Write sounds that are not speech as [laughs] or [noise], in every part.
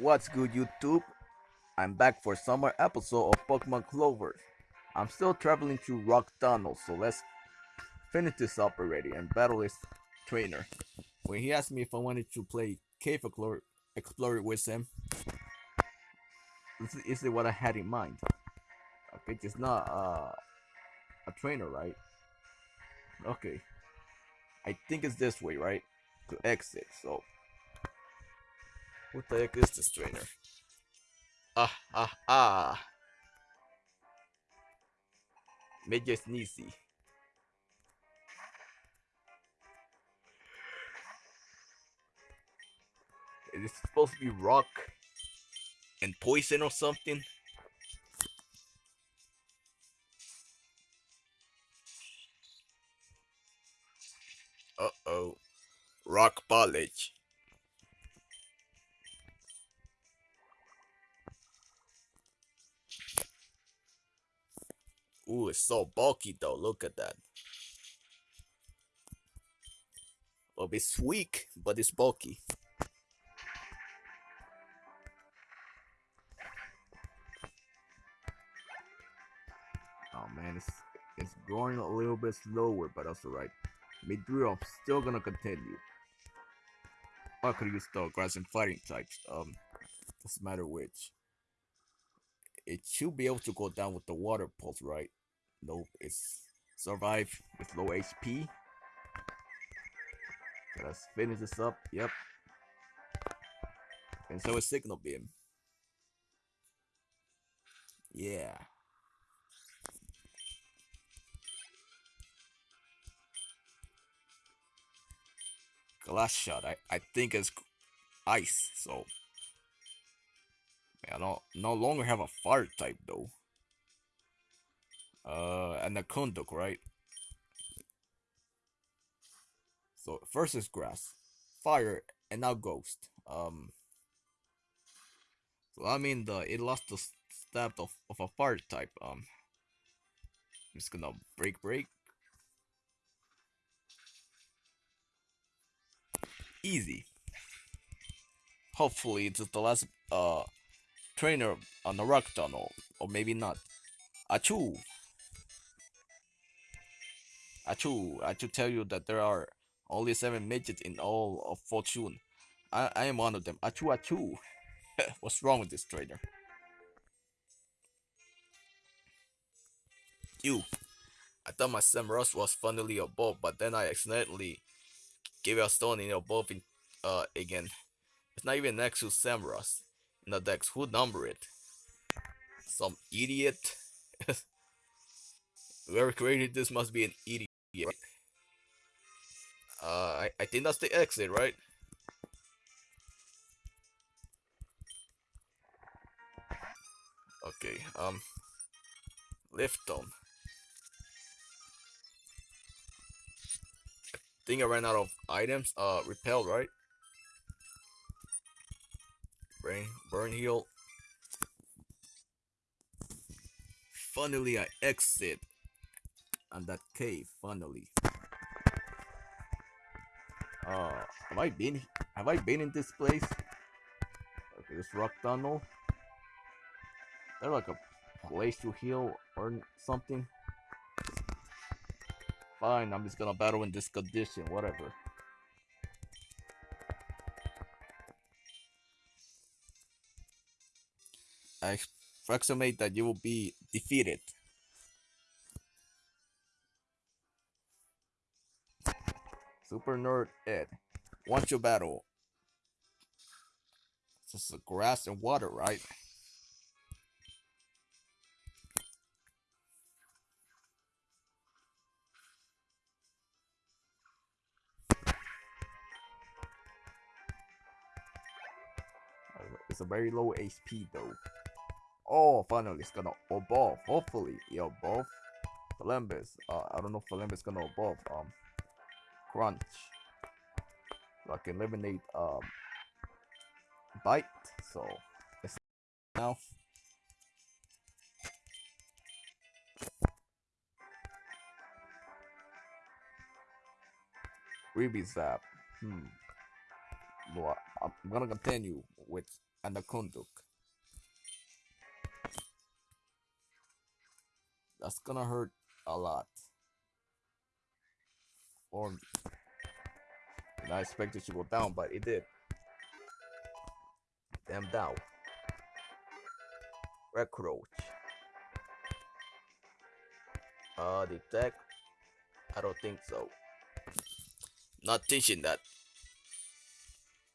What's good, YouTube? I'm back for summer episode of Pokemon Clover. I'm still traveling through Rock Tunnel, so let's finish this up already and battle this trainer. When he asked me if I wanted to play Cave Explorer, with him, this is, what I had in mind. Okay, it's not uh, a trainer, right? Okay. I think it's this way, right? To exit, so what the heck is this trainer? Ah, ah, ah. Major Sneezy. Is this supposed to be rock and poison or something? Uh-oh. Rock College. Ooh, it's so bulky though. Look at that. Well, it's weak, but it's bulky. Oh man, it's it's going a little bit slower, but that's alright. Mid I'm still gonna continue. I could use the grass and fighting types. Um, doesn't matter which. It should be able to go down with the water pulse, right? Nope, it's survive with low HP. Okay, let's finish this up. Yep. And so a Signal Beam. Yeah. Glass shot. I, I think it's ice, so I don't no longer have a fire type though. Uh, and a Kondok, right? So first is grass, fire, and now ghost. Um, so I mean the it lost the stab of of a fire type. Um, I'm just gonna break break. Easy. Hopefully it's the last uh trainer on the rock tunnel, or maybe not. Achoo! Achoo! I should tell you that there are only seven midgets in all of Fortune. I, I am one of them. Achoo achoo! [laughs] What's wrong with this trader? You! I thought my Samurus was funnily above, but then I accidentally gave a stone in above in, uh, again. It's not even next to Samurus in the dex. Who number it? Some idiot. [laughs] Whoever created this must be an idiot. Uh, I, I think that's the exit, right? Okay, um, lift on. I think I ran out of items. Uh, repel, right? Brain, burn heal. Finally, I exit on that cave. Finally. Uh, have I been? Have I been in this place? Okay, this rock tunnel. There like a place to heal or something. Fine, I'm just gonna battle in this condition. Whatever. I approximate that you will be defeated. Super Nerd Ed. Once you battle. This is grass and water, right? It's a very low HP though. Oh, finally it's gonna evolve. Hopefully, it evolve. Flambus. Uh, I don't know if Flambus gonna evolve. Um, crunch. So I can eliminate um bite. So it's now. Ruby Zap. Hmm. Well, I'm gonna continue with and the Kunduk. That's gonna hurt a lot. Or I expected to go down, but it did. Damn down. Recroach. Uh, detect. I don't think so. Not thinking that.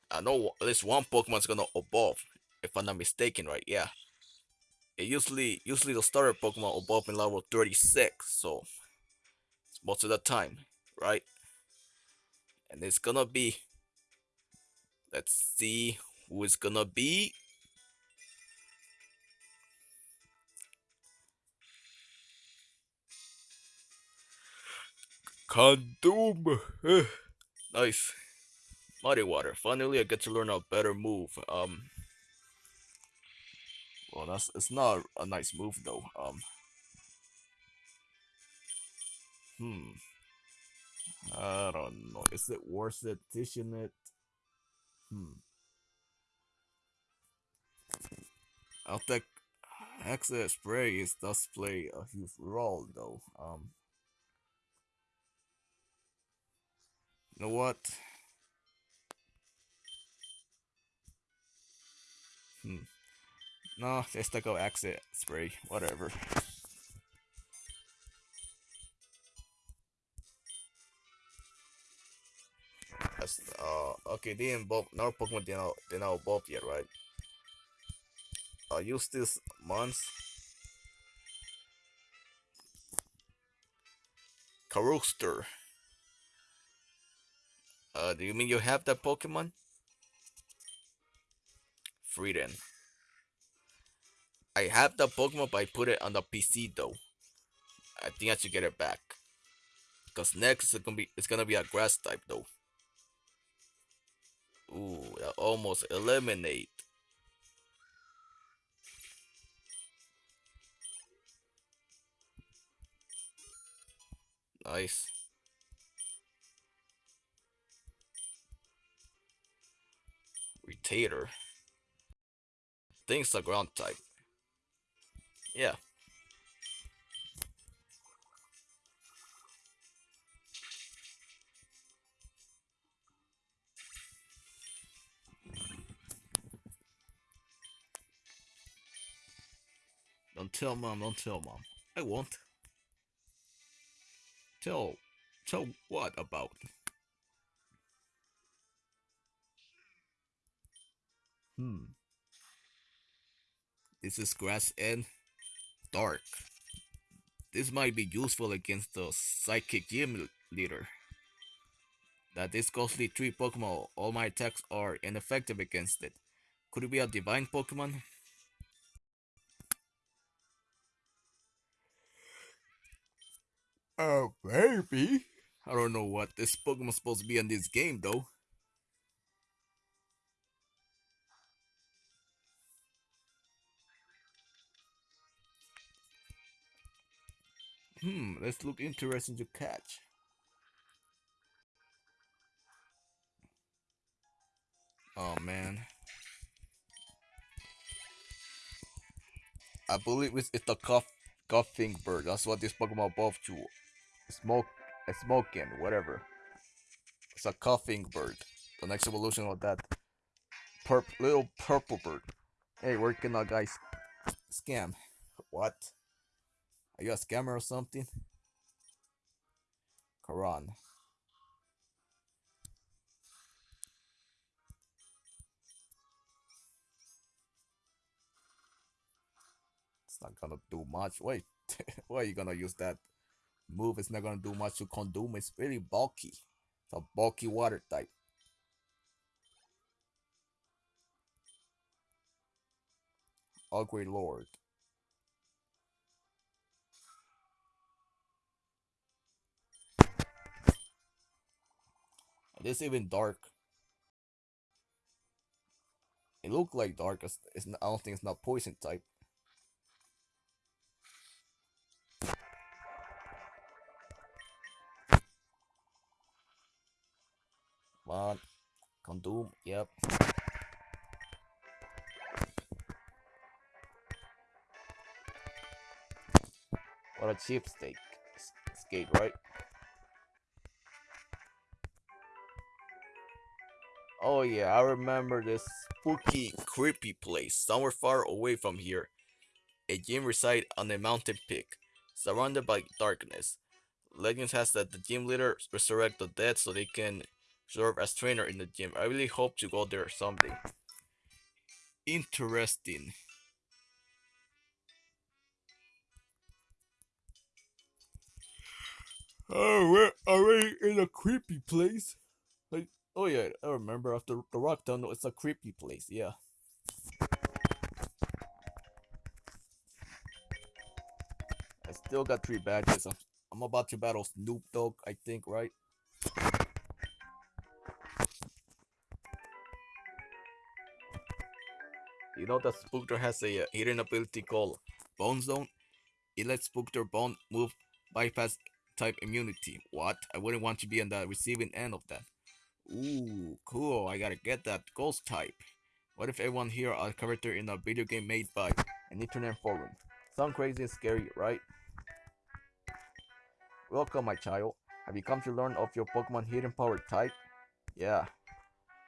I know at least one Pokemon's gonna evolve, if I'm not mistaken, right? Yeah. It usually usually the starter Pokemon evolve in level 36, so most of the time, right? And it's gonna be let's see who is gonna be. Condom. nice. Muddy water. Finally, I get to learn a better move. Um. Well, that's it's not a nice move though. Um. Hmm. I don't know. Is it worth it teaching it? Hmm. I'll take is does play a huge role though. Um. Know what? Hmm. No, let's take out exit spray. Whatever. That's uh okay. They both. No Pokemon did not they not evolve yet, right? I uh, use this month. Carooster. Uh, do you mean you have that Pokemon? Freedom. I have the Pokemon, but I put it on the PC though. I think I should get it back. Cause next it's gonna be it's gonna be a grass type though. Ooh, that almost eliminate. Nice. Retainer. Things the ground type. Yeah. Don't tell mom, don't tell mom. I won't. Tell, tell what about? Hmm. This is grass and dark. This might be useful against the Psychic Gym leader. That this ghostly tree Pokemon, all my attacks are ineffective against it. Could it be a divine Pokemon? Oh, baby. I don't know what this Pokemon's supposed to be in this game, though. Hmm, let's look interesting to catch. Oh man. I believe it's, it's the cough, coughing bird. That's what this Pokemon evolved to. Smoke, a smoking, whatever. It's a coughing bird. The next evolution of that purp little purple bird. Hey, where can that guy scam? What? Are you a scammer or something? Quran. It's not gonna do much. Wait, [laughs] why are you gonna use that move? It's not gonna do much to Condom. It's really bulky. It's a bulky water type. Ugly Lord. This even dark. It looked like dark. It's not, I don't think it's not poison type. on. Condom. Yep. What a cheap steak. Skate, right? Oh yeah, I remember this spooky, creepy place somewhere far away from here. A gym resides on a mountain peak, surrounded by darkness. Legends has that the gym leader resurrect the dead so they can serve as trainer in the gym. I really hope to go there someday. Interesting. Oh, we're already in a creepy place. Like, oh yeah, I remember after the rock tunnel, it's a creepy place. Yeah. I still got three badges. I'm, I'm about to battle Snoop Dogg, I think, right? You know that Spooktor has a uh, hidden ability called Bone Zone? It lets Spooktor Bone move bypass type immunity. What? I wouldn't want to be on the receiving end of that. Ooh, cool. I gotta get that ghost type. What if everyone here are a character in a video game made by an internet forum? Sound crazy and scary, right? Welcome, my child. Have you come to learn of your Pokemon hidden power type? Yeah,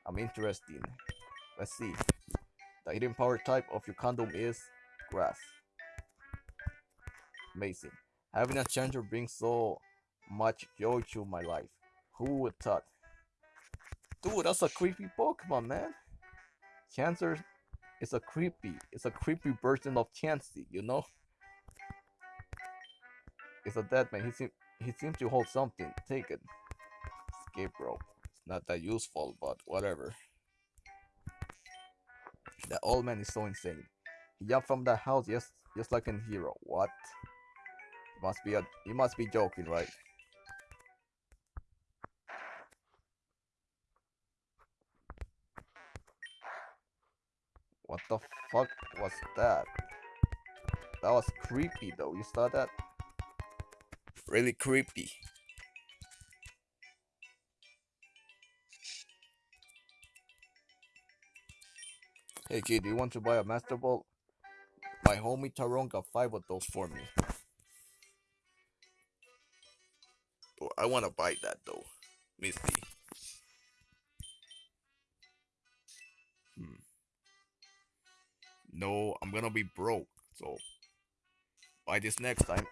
I'm interested. Let's see. The hidden power type of your condom is grass. Amazing. Having a chanter brings so much joy to my life. Who would thought? Dude, that's a creepy Pokemon, man. Chancer is a creepy, it's a creepy version of Chansey, you know? It's a dead man. He seems he seems to hold something. Take it. Escape rope. It's not that useful, but whatever. The old man is so insane. He jumped from the house just just like a hero. What? Must be a you must be joking, right? What the fuck was that? That was creepy though. You saw that? Really creepy. Hey kid, do you want to buy a Master Ball? My homie Tyrone got five of those for me. Oh, I want to buy that though. Misty. Hmm. No, I'm gonna be broke, so buy this next time.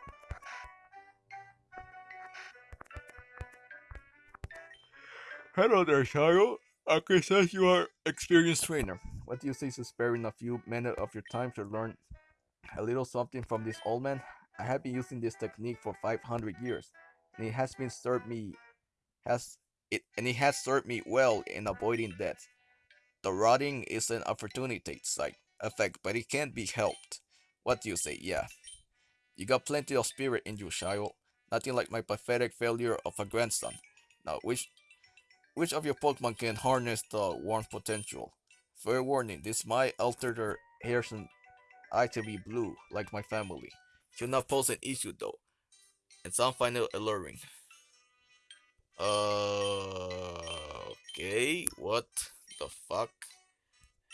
Hello there, child. I can sense you are experienced trainer. What do you say to sparing a few minutes of your time to learn a little something from this old man? I have been using this technique for 500 years, and it has been served me has it and it has served me well in avoiding death. The rotting is an opportunity side effect, but it can't be helped. What do you say? Yeah. You got plenty of spirit in you, child. Nothing like my pathetic failure of a grandson. Now, which which of your Pokemon can harness the warmth potential? Fair warning, this might alter their hairs and eye to be blue, like my family. Should not pose an issue though. And some find it alluring. Uh, okay, what the fuck?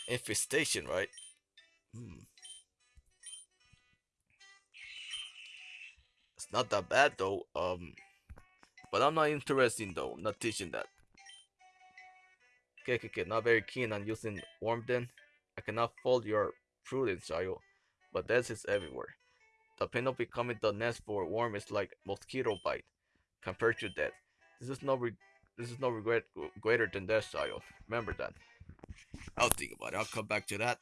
Infestation, right? Hmm. It's not that bad though. Um, but I'm not interested though. Not teaching that. Okay, not very keen on using Wormden. I cannot fault your prudence, child, but death is everywhere. The pain of becoming the nest for a worm is like mosquito bite compared to death. This is no this is no regret greater than death, child. Remember that. I'll think about it. I'll come back to that.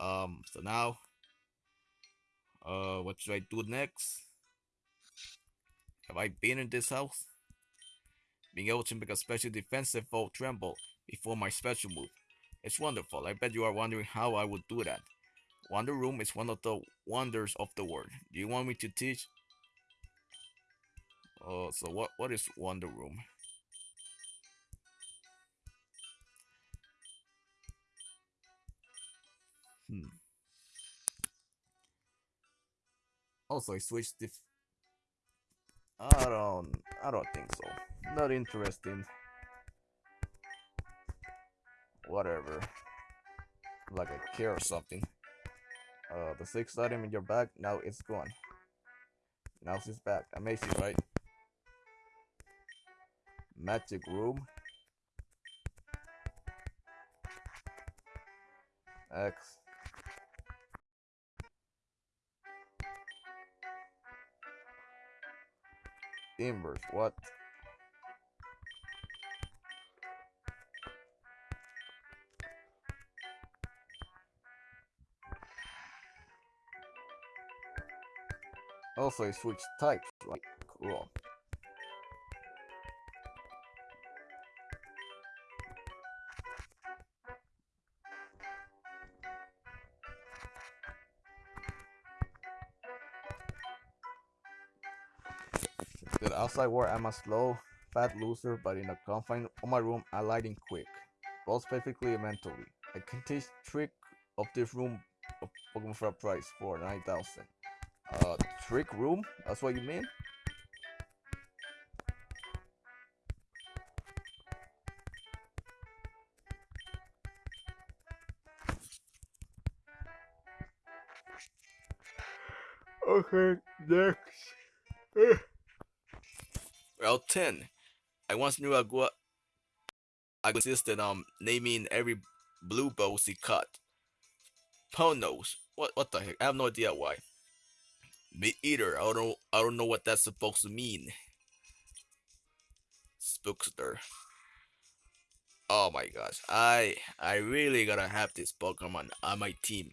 Um, so now, uh, what should I do next? Have I been in this house? Being able to make a special defensive foe tremble before my special move. It's wonderful. I bet you are wondering how I would do that. Wonder Room is one of the wonders of the world. Do you want me to teach? Oh, so what what is Wonder Room? Hmm. Also, I switched the. I don't. I don't think so. Not interesting whatever like a care or something uh the sixth item in your bag now it's gone Now she's back. Amazing, right? Magic room. X. Inverse, what? Also, it switched types, like, cool. The outside world, I'm a slow, fat loser, but in the confines of my room, I lighting quick, both and mentally. I can teach trick of this room of Pokemon for a price for 9000 Uh, trick room? That's what you mean? Okay, next. [laughs] Well, 10. I once knew a I insisted on naming every blue bowl he caught. Ponos. What what the heck? I have no idea why. Me either. I don't I don't know what that's supposed to mean. Spookster. Oh my gosh. I I really gotta have this Pokemon on my team.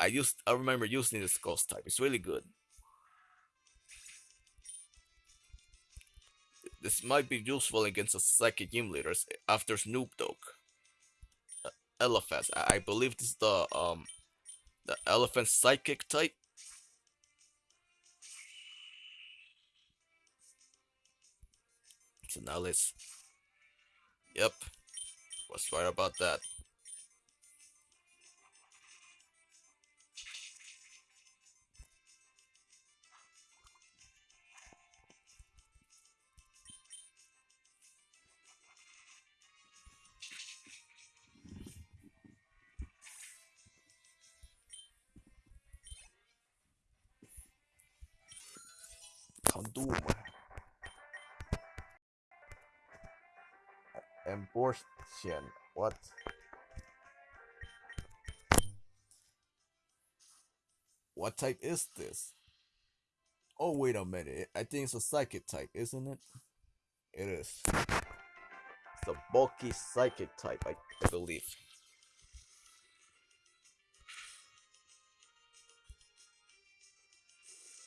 I used I remember using this ghost type. It's really good. This might be useful against the psychic gym leaders after Snoop Dogg. Uh, Elephant. I, I believe this is the um the elephant psychic type. So now let's Yep. Was right about that. Condom. Abortion. What? What type is this? Oh, wait a minute. I think it's a psychic type, isn't it? It is. It's a bulky psychic type, I, I believe.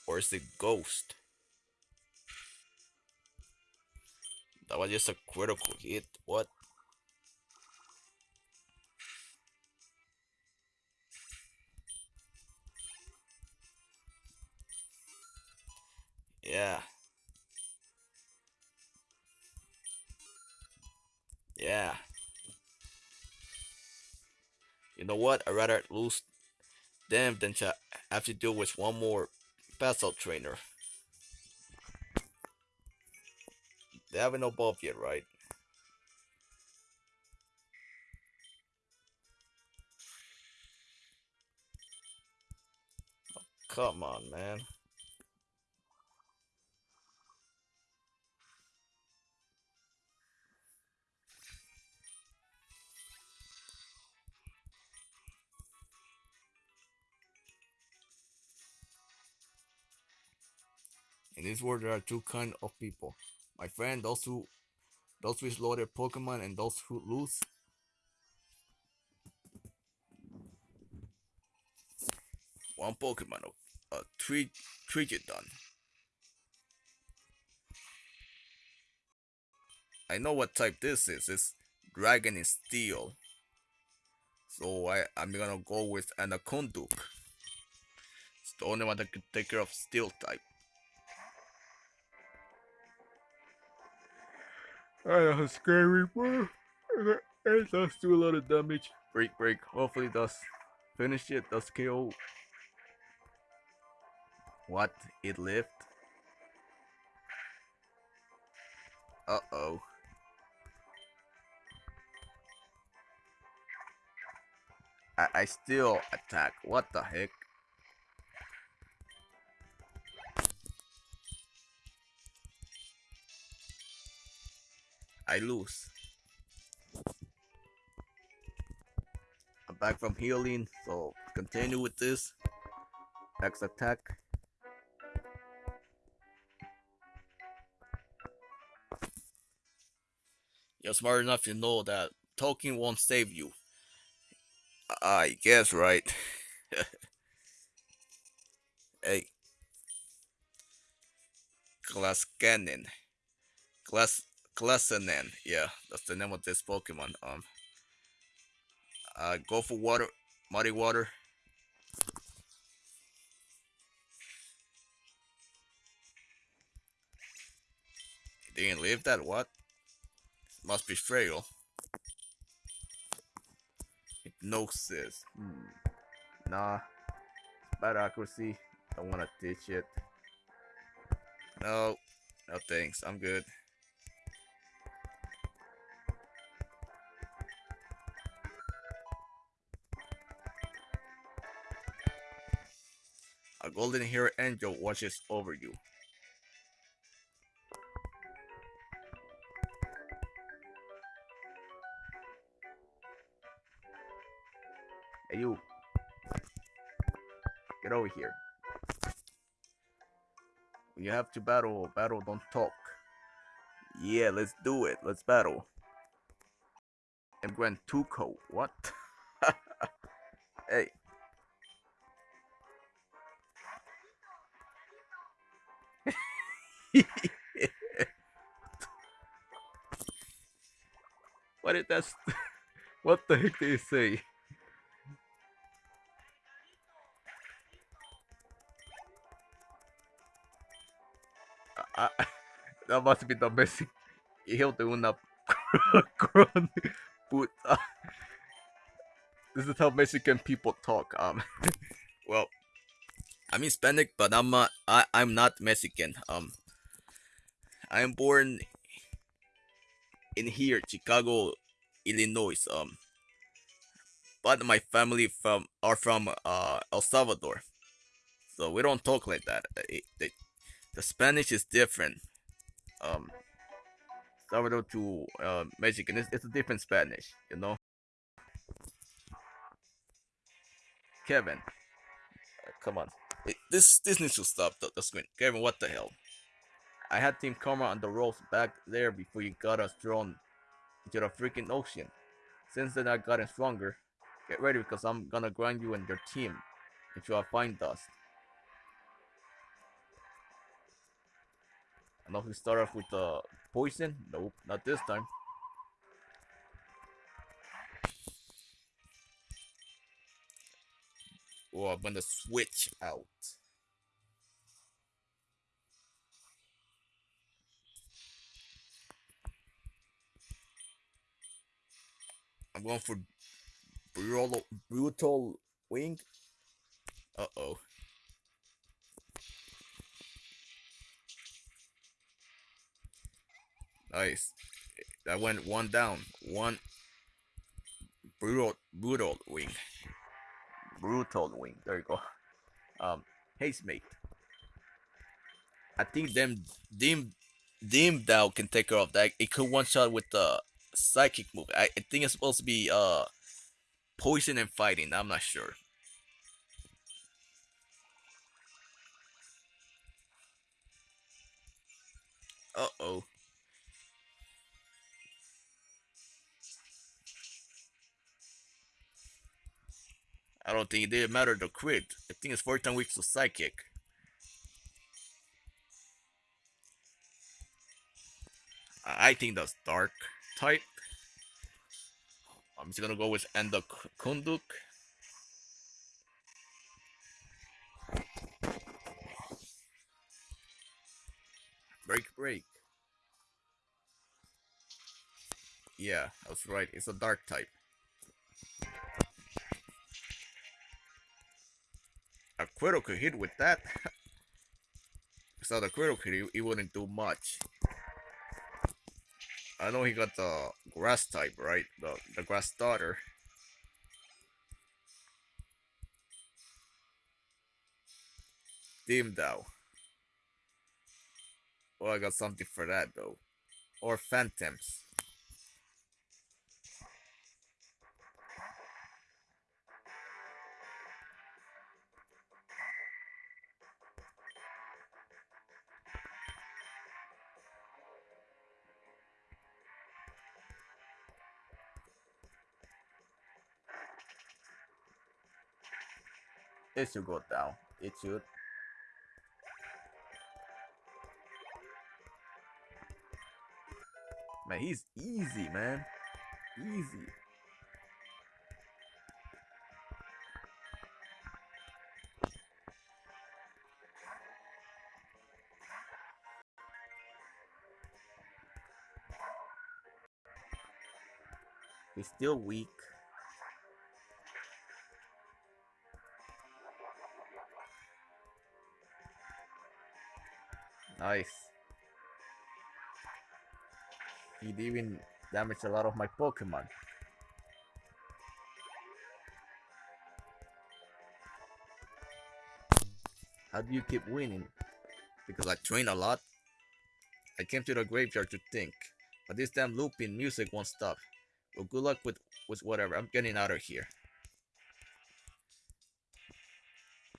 Or is it ghost? That was just a critical hit. What? Yeah. Yeah. You know what? I'd rather lose them than to have to deal with one more battle trainer. They haven't evolved yet, right? Oh, come on, man. In this world, there are two kind of people. My friend, those who, those who explore their Pokemon and those who lose. One Pokemon, a three, done. I know what type this is. It's Dragon is Steel. So I, I'm gonna go with Anaconduk. It's the only one that can take care of Steel type. I have scary bro. It does do a lot of damage. Break, break. Hopefully does finish it. Does KO. What? It lived? Uh-oh. I, I still attack. What the heck? I lose. I'm back from healing, so continue with this. Next attack. You're smart enough to know that talking won't save you. I guess, right? [laughs] hey. Glasscannon. Glass Glassanen. Yeah, that's the name of this Pokemon. Um uh go for water muddy water. didn't leave that what? Must be frail. Hypnosis. Hmm. Nah. Bad accuracy. Don't wanna ditch it. No. No thanks. I'm good. Golden hair angel watches over you. Hey you. Get over here. You have to battle. Battle, don't talk. Yeah, let's do it. Let's battle. I'm going Tuco. What? [laughs] what did that? [laughs] what the heck did you say? I, [laughs] that must be the message. Hijo de una puta. This is how Mexican people talk. Um, [laughs] well, I'm Hispanic, but I'm not. I I'm not Mexican. Um, I am born in here, Chicago, Illinois. Um, but my family from are from uh El Salvador, so we don't talk like that. It, it, the Spanish is different. Um, Salvador to uh, Mexican, it's, it's a different Spanish, you know. Kevin, uh, come on, it, this this needs to stop the, the screen. Kevin, what the hell? I had Team Karma on the ropes back there before you got us thrown into the freaking ocean. Since then, I've gotten stronger. Get ready because I'm gonna grind you and your team into a fine dust. I we start off with the uh, poison. Nope, not this time. Oh, I'm gonna switch out. I'm going for brutal, brutal wing. Uh oh. Nice. That went one down. One brutal brutal wing. Brutal wing. There you go. Um haste mate. I think them Dim Dim Dow can take care of that. It could one shot with the psychic move. I, I think it's supposed to be uh poison and fighting. I'm not sure. Uh oh. I don't think it didn't matter the crit. I think it's 14 weeks of psychic. I think that's dark type. I'm just gonna go with Enda Kunduk. Break, break. Yeah, that's right. It's a dark type. A Quirrell could hit with that. [laughs] Quirrell could, he wouldn't do much. I know he got the grass type, right? The the grass starter. Team Dow. Oh, I got something for that though. Or Phantoms. It should go down. It should. Man, he's easy, man. Easy. He's still weak. Nice. He'd even damaged a lot of my Pokemon. How do you keep winning? Because I train a lot. I came to the graveyard to think, but this damn looping music won't stop. Well, good luck with, with whatever. I'm getting out of here.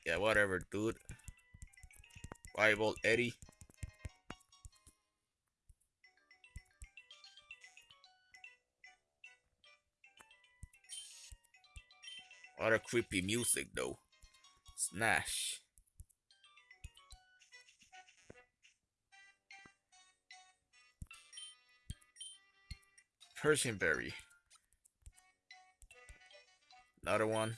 Yeah, whatever, dude. Rival Eddie. A creepy music, though. Snash. Persian berry. Another one.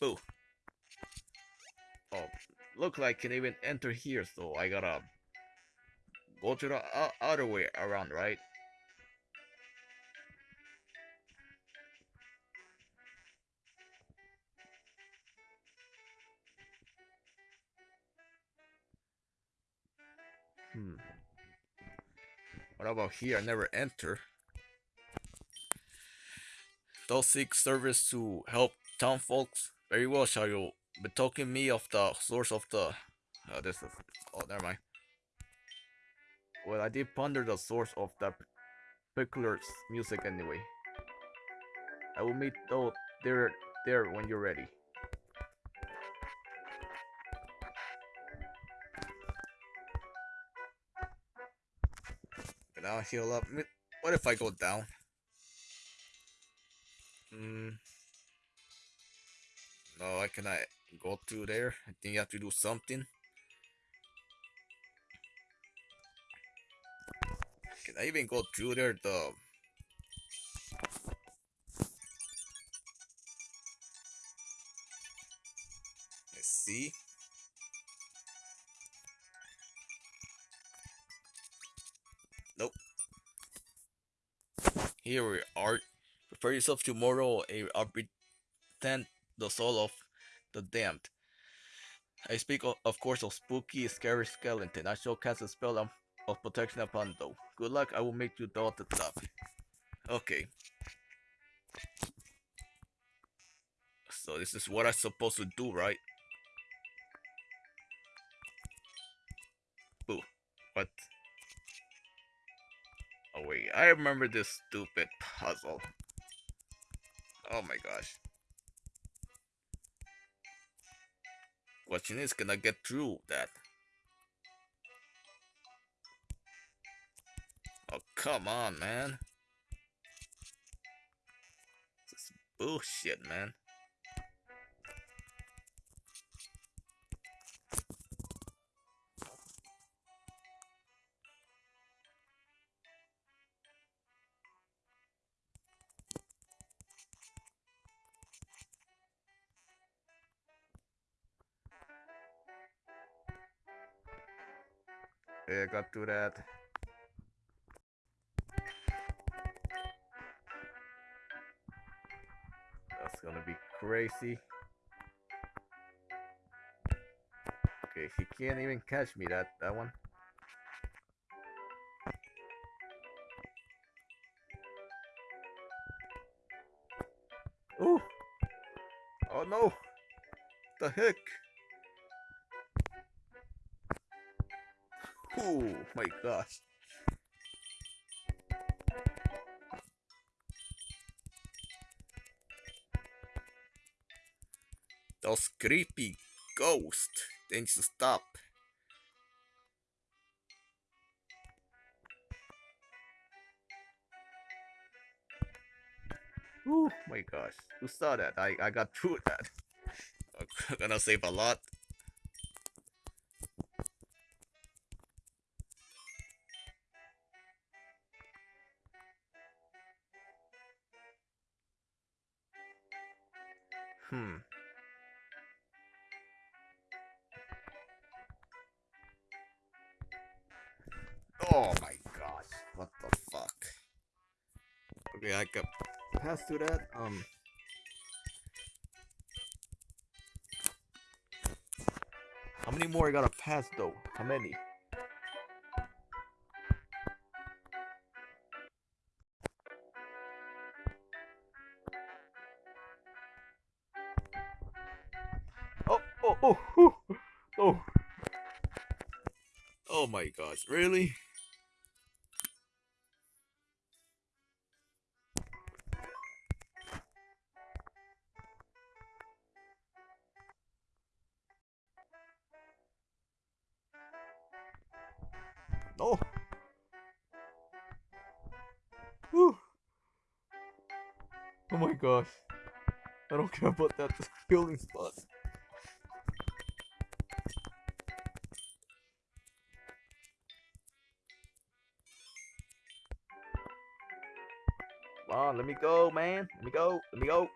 Boo. Oh, look like I can even enter here, so I gotta go to the other way around, right? Hmm. What about here? I never enter. Those seek service to help town folks. Very well, shall you betoken me of the source of the... Oh, this is... Oh, never mind. Well, I did ponder the source of that particular music anyway. I will meet though there there when you're ready. And I'll heal up. What if I go down? Hmm. No, I cannot go through there. I think you have to do something. Can I even go through there? The Let's see. Nope. Here we are. Prepare yourself tomorrow. I'll pretend the soul of the damned. I speak of, of course of spooky, scary skeleton. I shall cast a spell of, of protection upon though. Good luck, I will make you doubt the top. Okay. So this is what I'm supposed to do, right? Boo. What? Oh wait, I remember this stupid puzzle. Oh my gosh. Question is, can I get through that? Oh, come on, man. This is bullshit, man. Yeah, got to that. Crazy. Okay, he can't even catch me that that one. Oh! Oh no! The heck? Oh my gosh. Those creepy ghosts. They need to stop. Oh my gosh. Who saw that? I, I got through that. [laughs] I'm gonna save a lot. Hmm. Oh my gosh. What the fuck? Okay, I got pass to that. Um. How many more I gotta pass though? How many? Oh, oh, oh, oh, [laughs] oh. Oh my gosh, really? Oh my gosh. I don't care about that healing spot. Come on, let me go, man. Let me go. Let me go.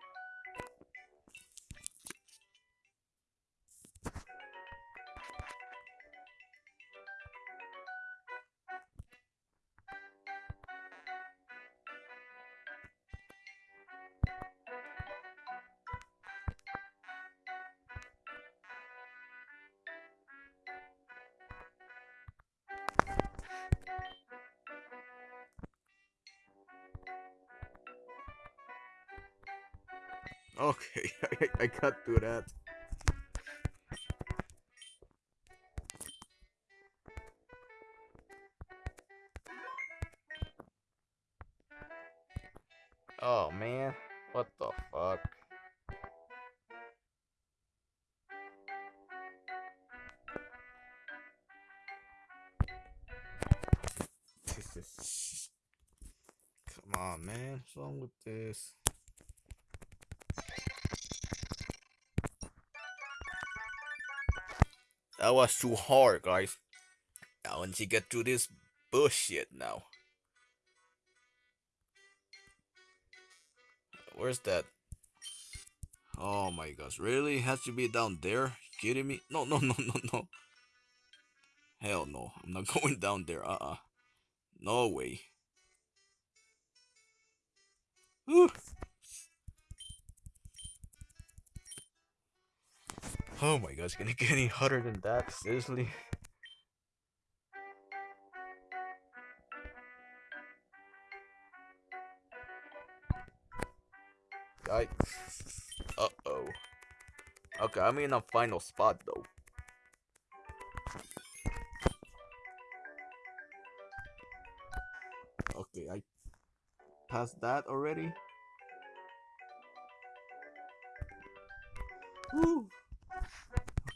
That. Oh man, what the fuck? That was too hard, guys. Now, once you get through this bullshit now. Where's that? Oh my gosh, really? Has to be down there? You kidding me? No, no, [laughs] no, no, no. Hell no. I'm not [laughs] going down there. Uh-uh. No way. Oh my god, gosh, gonna get any hotter than that? Seriously? Yikes. Uh-oh. Okay, I'm in a final spot though. Okay, I passed that already. Woo.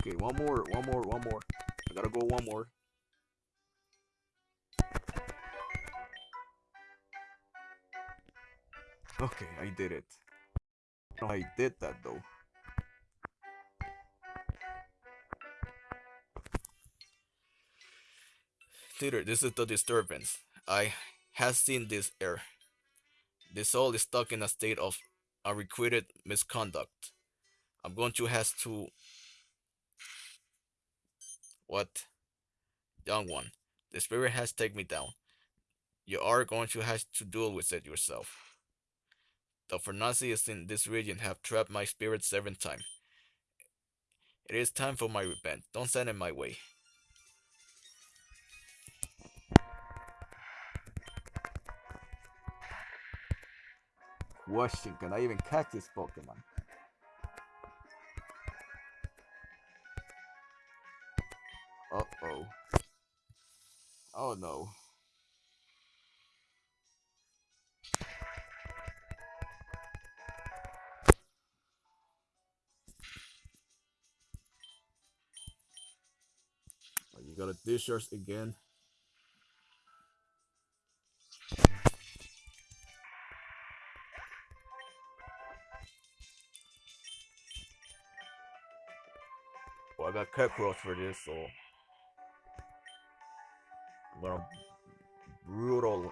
Okay, one more, one more, one more. I gotta go one more. Okay, I did it. I did that though. Theater, this is the disturbance. I have seen this air. This soul is stuck in a state of unrequited misconduct. I'm going to have to what? Young one, the spirit has taken me down. You are going to have to deal with it yourself. The Fornacians in this region have trapped my spirit seven times. It is time for my revenge. Don't send it my way. Question, can I even catch this Pokemon? Uh-oh. Oh, no. You got to dish again? Well, I got cockroach for this, so gonna um, brutal.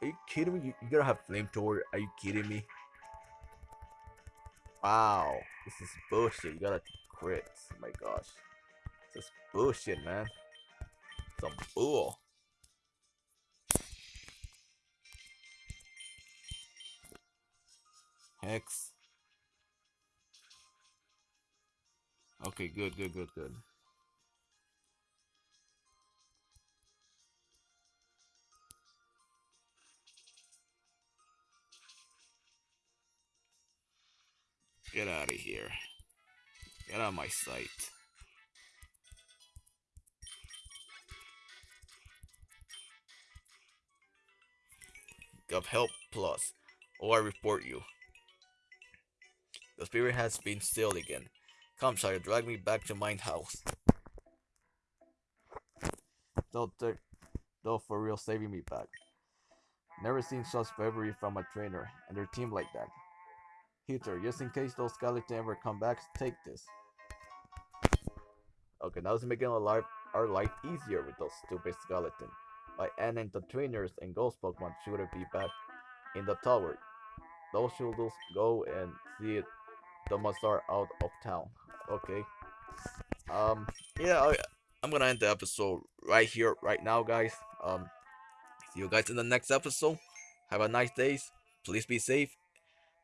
Are you kidding me? You, you gotta have flamethrower. Are you kidding me? Wow, this is bullshit. You gotta quit. Oh my gosh, this is bullshit, man. Some bull. Hex. Okay, good, good, good, good. Get out of here. Get out of my sight. Gov help plus, or I report you. The spirit has been still again. Come, sire, drag me back to mine house. Though, though for real, saving me back. Never seen such bravery from a trainer and their team like that. Heater, just in case those skeletons ever come back, take this. Okay, now it's making our life, our life easier with those stupid skeletons. By ending the trainers and ghost Pokemon shouldn't be back in the tower. Those should go and see it the must are out of town. Okay. Um. Yeah. I, I'm gonna end the episode right here, right now, guys. Um. See you guys in the next episode. Have a nice day. Please be safe.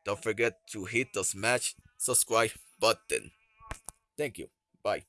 Don't forget to hit the smash subscribe button. Thank you. Bye.